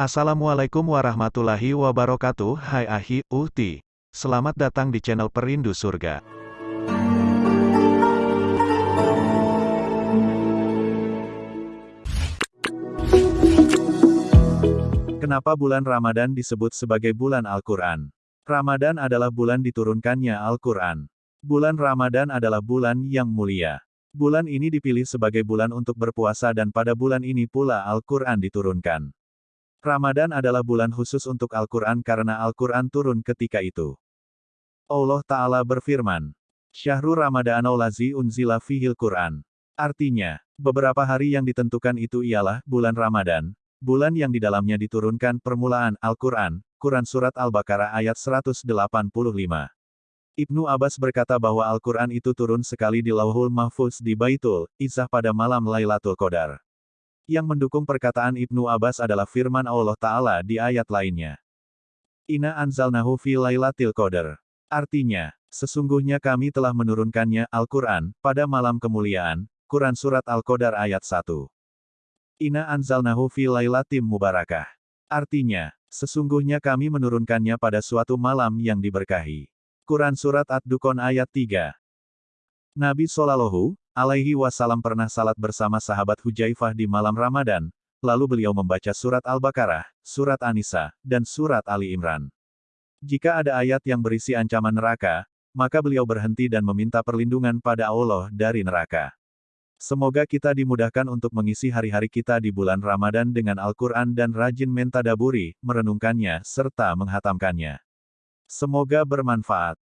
Assalamualaikum warahmatullahi wabarakatuh Hai Ahi, Uhti Selamat datang di channel Perindu Surga Kenapa bulan Ramadan disebut sebagai bulan Al-Quran? Ramadan adalah bulan diturunkannya Al-Quran. Bulan Ramadan adalah bulan yang mulia. Bulan ini dipilih sebagai bulan untuk berpuasa dan pada bulan ini pula Al-Quran diturunkan. Ramadan adalah bulan khusus untuk Al-Quran karena Al-Quran turun ketika itu. Allah Ta'ala berfirman, Syahrul Ramadanul Lazi unzila fihil Quran. Artinya, beberapa hari yang ditentukan itu ialah bulan Ramadan, bulan yang di dalamnya diturunkan permulaan Al-Quran, Quran Surat Al-Baqarah ayat 185. Ibnu Abbas berkata bahwa Al-Quran itu turun sekali di Lauhul Mahfuz di Baitul, Izzah pada malam Lailatul Qadar. Yang mendukung perkataan Ibnu Abbas adalah firman Allah Ta'ala di ayat lainnya. Ina anzalnahu fi lailatil qadar. Artinya, sesungguhnya kami telah menurunkannya, Al-Quran, pada malam kemuliaan, Quran Surat Al-Qadar ayat 1. Ina anzalnahu fi lailatim mubarakah. Artinya, sesungguhnya kami menurunkannya pada suatu malam yang diberkahi. Quran Surat Ad-Dukon ayat 3. Nabi Shallallahu alaihi wasallam pernah salat bersama sahabat Hujaifah di malam Ramadan, lalu beliau membaca surat Al-Baqarah, surat An-Nisa, dan surat Ali Imran. Jika ada ayat yang berisi ancaman neraka, maka beliau berhenti dan meminta perlindungan pada Allah dari neraka. Semoga kita dimudahkan untuk mengisi hari-hari kita di bulan Ramadan dengan Al-Quran dan rajin mentadaburi, merenungkannya, serta menghatamkannya. Semoga bermanfaat.